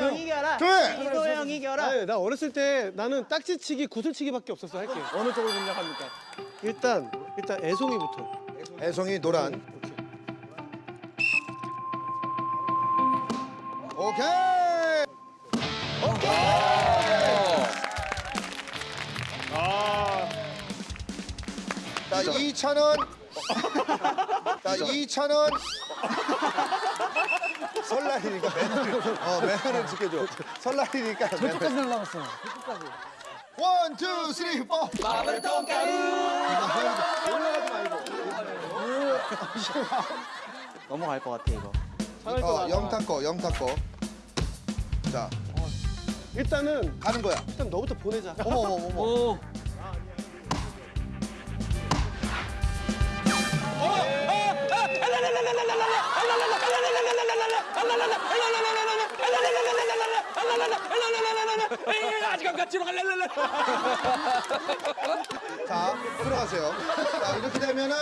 형 이겨라. 조용히! 이도 형 이겨라. 아니, 나 어렸을 때 나는 딱지치기, 구슬치기밖에 없었어 할게. 어느 쪽을 공략합니까? 일단 일단 애송이부터. 애송이 노란. 오케이. 자, 2,000원. 자, 2,000원. 설날이니까 매너를, 어, 매너를 지켜줘. 설날이니까. 끝까지 날라갔어. one, two, three, four. 넘어갈 것 같아 이거. 어, 영타 거, 영타 거. 자, 일단은 가는 거야. 일단 너부터 보내자. 어머, 어머, 어머. 오. 아직 안 갔지로 갈랄랄라. 자, 들어가세요. 자, 이렇게 되면은